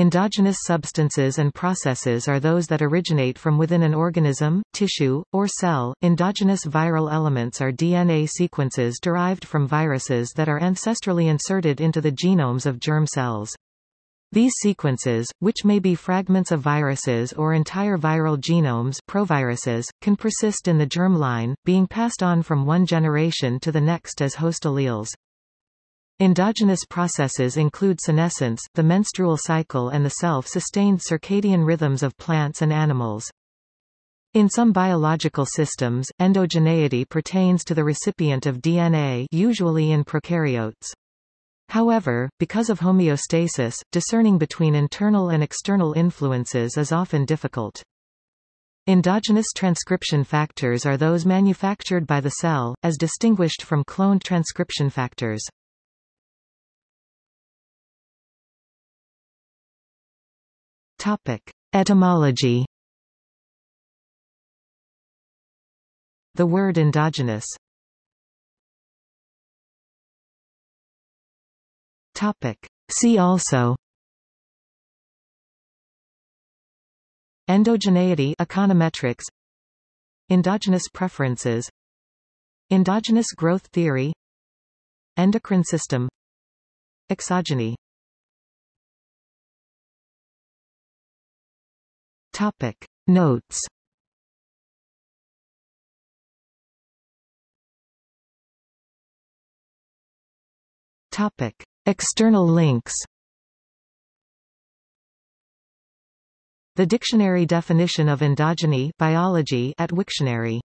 Endogenous substances and processes are those that originate from within an organism, tissue, or cell. Endogenous viral elements are DNA sequences derived from viruses that are ancestrally inserted into the genomes of germ cells. These sequences, which may be fragments of viruses or entire viral genomes proviruses, can persist in the germ line, being passed on from one generation to the next as host alleles. Endogenous processes include senescence, the menstrual cycle and the self-sustained circadian rhythms of plants and animals. In some biological systems, endogeneity pertains to the recipient of DNA usually in prokaryotes. However, because of homeostasis, discerning between internal and external influences is often difficult. Endogenous transcription factors are those manufactured by the cell, as distinguished from cloned transcription factors. Topic. Etymology. The word endogenous. Topic. See also. Endogeneity econometrics. Endogenous preferences. Endogenous growth theory. Endocrine system. Exogeny Topic. Notes. Topic. External links. The dictionary definition of endogeny biology at Wiktionary